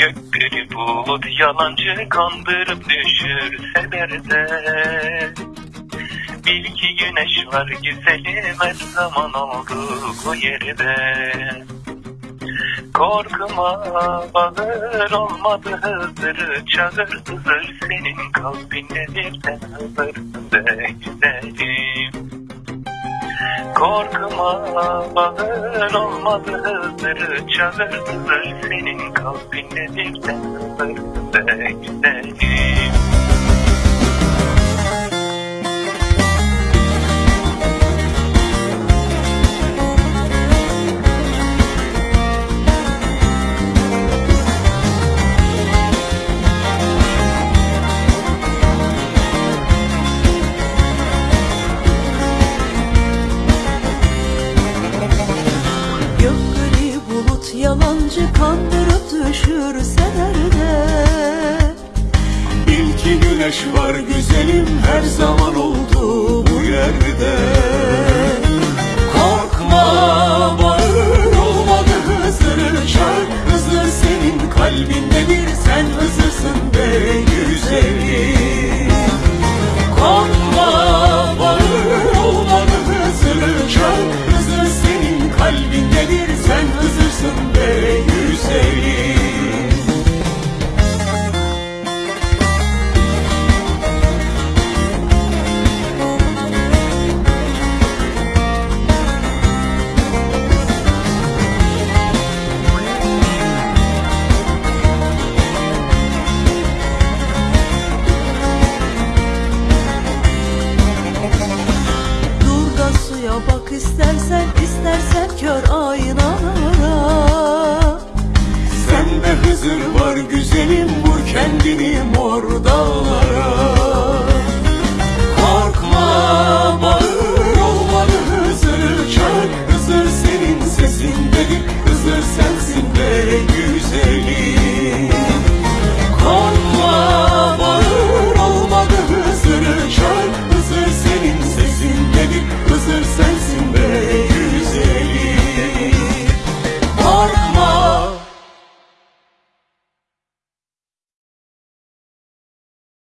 Gökleri bulut yalancı kandırıp düşürseler de Bil ki güneş var güzelim her zaman olduğu bu yerde. Korkma bağır olmadı hızır çağır hızır. Senin kalbinde birden hızır de güzelim Korkma bağır olmadı hızır çağır hızır. Senin kalbinde birden hızır de güzelim Bulut yalancı kandırıp düşürseler de Bil ki güneş var güzelim her zaman oldu kör aynalara. Sende hızır var güzelim vur kendini mor dağlara.